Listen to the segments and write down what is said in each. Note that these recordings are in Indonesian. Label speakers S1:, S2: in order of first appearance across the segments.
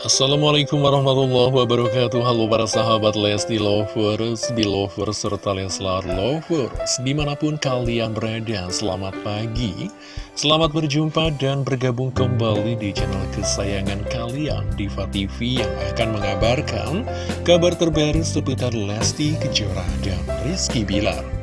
S1: Assalamualaikum warahmatullahi wabarakatuh. Halo para sahabat Lesti Lovers, Belovers, serta Leslar Lovers Di mana pun kalian berada, selamat pagi. Selamat berjumpa dan bergabung kembali di channel kesayangan kalian Diva TV yang akan mengabarkan kabar terbaru seputar Lesti Kejora dan Rizky Bilar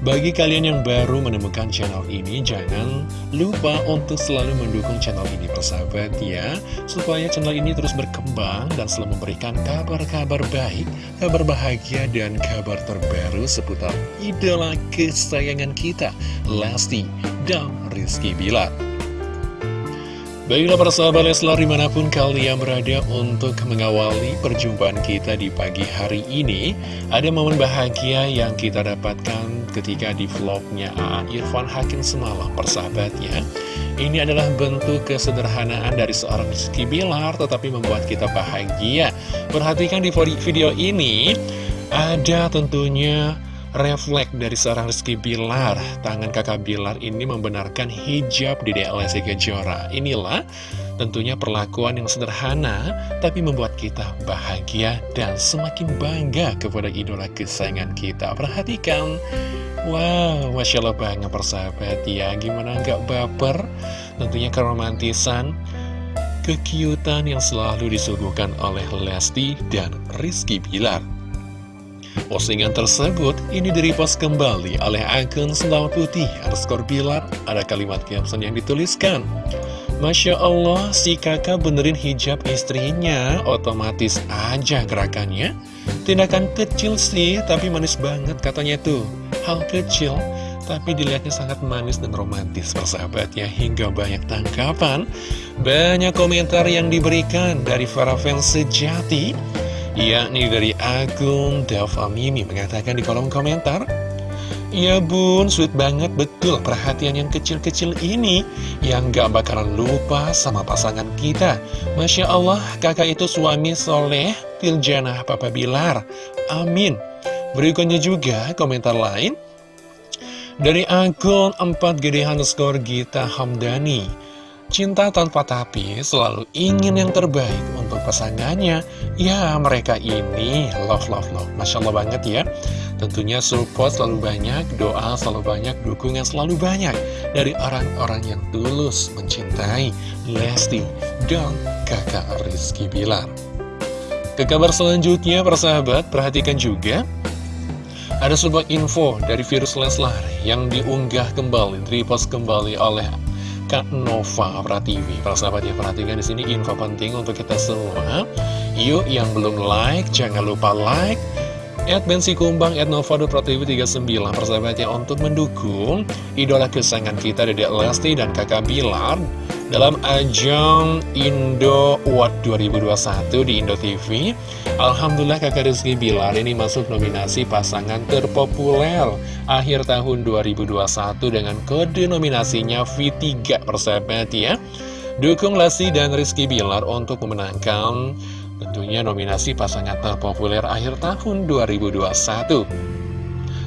S1: bagi kalian yang baru menemukan channel ini, jangan lupa untuk selalu mendukung channel ini persahabat ya. Supaya channel ini terus berkembang dan selalu memberikan kabar-kabar baik, kabar bahagia dan kabar terbaru seputar idola kesayangan kita Lesti dan Rizky Bilar Baiklah para sahabat Leslar di mana pun kalian berada untuk mengawali perjumpaan kita di pagi hari ini Ada momen bahagia yang kita dapatkan ketika di vlognya Aan Irfan Hakim semalam persahabatnya Ini adalah bentuk kesederhanaan dari seorang Rizky Bilar tetapi membuat kita bahagia. Perhatikan di video ini ada tentunya refleks dari seorang Rizky Bilar. Tangan kakak Bilar ini membenarkan hijab di DLC Kejora. Inilah tentunya perlakuan yang sederhana Tapi membuat kita bahagia dan semakin bangga kepada idola kesayangan kita. Perhatikan. Wow, Masya Allah banget persahabat. Ya Gimana nggak baper? Tentunya keromantisan Kekiutan yang selalu disuguhkan oleh Lesti dan Rizky Bilar Postingan tersebut ini direpost kembali oleh akun Selamat Putih underscore Bilar. Ada kalimat caption yang dituliskan. Masya Allah, si kakak benerin hijab istrinya, otomatis aja gerakannya. Tindakan kecil sih, tapi manis banget katanya tuh. Hal kecil, tapi dilihatnya sangat manis dan romantis persahabatnya hingga banyak tangkapan. Banyak komentar yang diberikan dari para fans sejati yakni dari akun Dava Mimi mengatakan di kolom komentar Ya bun, sweet banget betul perhatian yang kecil-kecil ini Yang gak bakalan lupa sama pasangan kita. Masya Allah, kakak itu suami soleh Tiljana Papa Bilar. Amin. Berikutnya juga komentar lain Dari akun 4 gede underscore Gita Hamdani Cinta tanpa tapi selalu ingin yang terbaik untuk pasangannya Ya mereka ini love love love Masya Allah banget ya Tentunya support selalu banyak, doa selalu banyak, dukungan selalu banyak Dari orang-orang yang tulus mencintai Lesti dan kakak Rizky Bilar Ke kabar selanjutnya persahabat perhatikan juga ada sebuah info dari virus Leslar yang diunggah kembali, repost kembali oleh Kak Nova Prativi. Para sahabat ya perhatikan di sini info penting untuk kita semua. Yuk yang belum like jangan lupa like. At Bensi Kumbang, at Nova Prativi 39 persahabatnya untuk mendukung idola kesayangan kita Dedek Lesti dan kakak Bilar dalam ajang Indo Award 2021 di Indo TV Alhamdulillah kakak Rizky Bilar ini masuk nominasi pasangan terpopuler akhir tahun 2021 dengan kode nominasinya V3 persahabat ya Dukung Lesti dan Rizky Bilar untuk memenangkan tentunya nominasi pasangan terpopuler akhir tahun 2021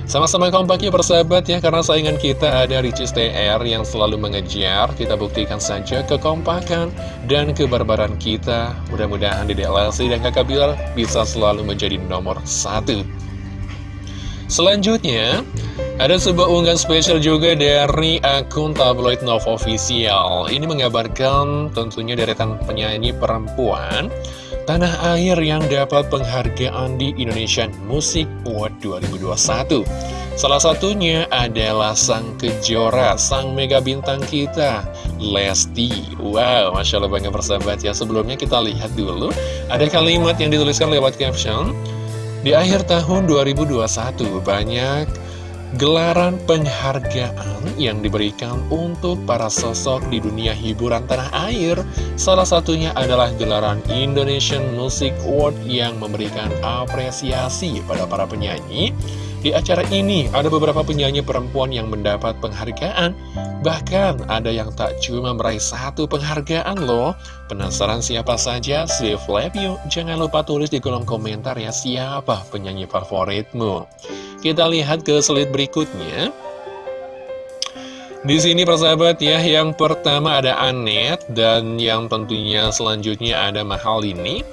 S1: sama-sama kompak ya persahabat ya, karena saingan kita ada Ricis TR yang selalu mengejar. Kita buktikan saja kekompakan dan kebarbaran kita. Mudah-mudahan di DLC dan kakak Bilar bisa selalu menjadi nomor satu. Selanjutnya, ada sebuah unggahan spesial juga dari akun tabloid Nova Official. Ini mengabarkan tentunya deretan penyanyi perempuan tanah air yang dapat penghargaan di Indonesian Music Award 2021. Salah satunya adalah sang kejora, sang mega bintang kita, Lesti. Wow, Masya Allah banget persahabat ya. Sebelumnya kita lihat dulu, ada kalimat yang dituliskan lewat caption. Di akhir tahun 2021, banyak Gelaran penghargaan yang diberikan untuk para sosok di dunia hiburan tanah air Salah satunya adalah gelaran Indonesian Music Award yang memberikan apresiasi pada para penyanyi. Di acara ini ada beberapa penyanyi perempuan yang mendapat penghargaan. Bahkan ada yang tak cuma meraih satu penghargaan loh. Penasaran siapa saja? Lab yuk. Jangan lupa tulis di kolom komentar ya siapa penyanyi favoritmu kita lihat ke slide berikutnya. Di sini persahabat ya, yang pertama ada Anet dan yang tentunya selanjutnya ada Mahal ini.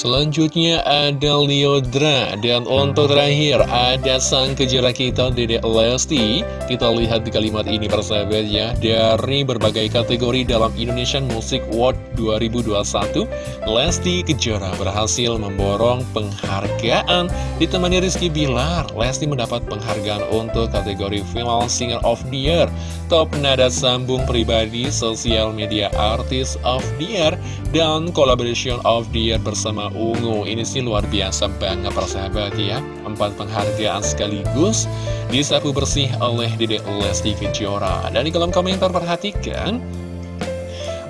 S1: Selanjutnya ada Leodra Dan untuk terakhir ada sang kejarah kita Dede Lesti. Kita lihat di kalimat ini persahabat ya Dari berbagai kategori dalam Indonesian Music Award 2021 Lesti Kejora berhasil memborong penghargaan. Ditemani Rizky Bilar Lesti mendapat penghargaan untuk kategori Female Singer of the Year. Top Nada Sambung Pribadi Sosial Media Artist of the Year Dan Collaboration of the Year bersama ungu. Ini sih luar biasa banget persahabat ya. Empat penghargaan sekaligus Disapu bersih oleh Dede Lesti Kejora. Dan di kolom komentar perhatikan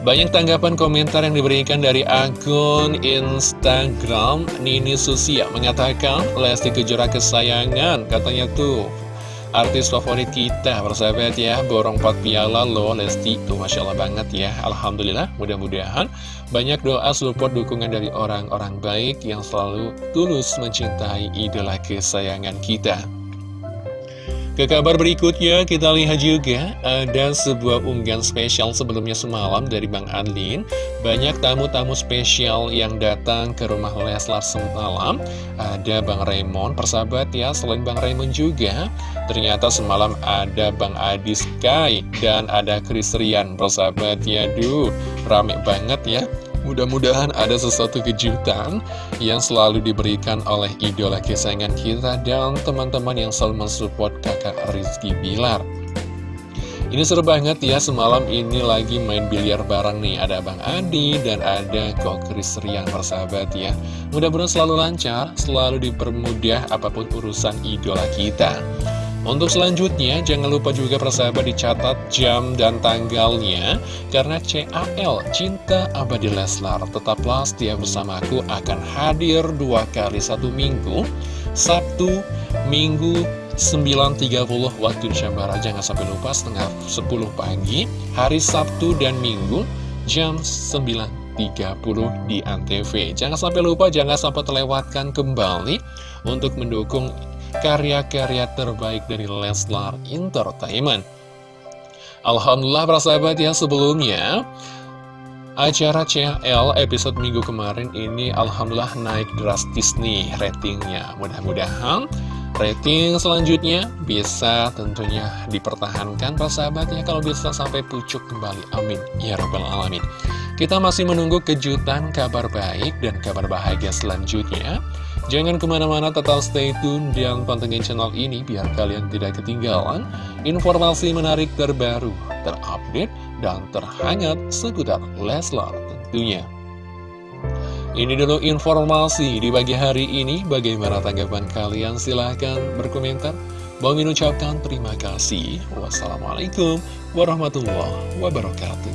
S1: banyak tanggapan komentar yang diberikan dari akun Instagram Nini Susia mengatakan Lesti Kejora kesayangan katanya tuh artis favorit kita persahabat ya. Borong 4 piala loh Lesti. Tuh Masya Allah banget ya. Alhamdulillah mudah-mudahan banyak doa support dukungan dari orang-orang baik yang selalu tulus mencintai idola kesayangan kita. Ke kabar berikutnya, kita lihat juga ada sebuah unggahan spesial sebelumnya semalam dari Bang Adlin. Banyak tamu-tamu spesial yang datang ke rumah Leslar semalam. Ada Bang Raymond, persahabat ya, selain Bang Raymond juga, ternyata semalam ada Bang Adi Sky dan ada Chris Rian, persahabat ya. Duh, rame banget ya. Mudah-mudahan ada sesuatu kejutan yang selalu diberikan oleh idola kesayangan kita dan teman-teman yang selalu mensupport kakak Rizky Bilar. Ini seru banget ya, semalam ini lagi main biliar bareng nih, ada Bang Adi dan ada Kok Kris Riang persahabat ya. Mudah-mudahan selalu lancar, selalu dipermudah apa pun urusan idola kita. Untuk selanjutnya, jangan lupa juga persahabat dicatat jam dan tanggalnya Karena CAL, Cinta Abadi Leslar Tetaplah setia bersamaku akan hadir dua kali satu minggu Sabtu, Minggu, 9.30 waktu Indonesia Barat. Jangan sampai lupa setengah 10 pagi Hari Sabtu dan Minggu jam 9.30 di Antv. Jangan sampai lupa, jangan sampai terlewatkan kembali Untuk mendukung karya-karya terbaik dari Leslar Entertainment. Alhamdulillah para sahabat yang sebelumnya Acara CL episode minggu kemarin ini Alhamdulillah naik drastis nih ratingnya. Mudah-mudahan rating selanjutnya bisa tentunya dipertahankan para sahabatnya Kalau bisa sampai pucuk kembali. Amin. Ya Rabbal Alamin. Kita masih menunggu kejutan kabar baik dan kabar bahagia selanjutnya Jangan ke mana-mana tetap stay tune dan pantengin channel ini biar kalian tidak ketinggalan informasi menarik terbaru, terupdate, dan terhangat seputar Leslar tentunya. Ini dulu informasi di pagi hari ini. Bagaimana tanggapan kalian? Silahkan berkomentar. Bang terima kasih. Wassalamualaikum warahmatullahi wabarakatuh.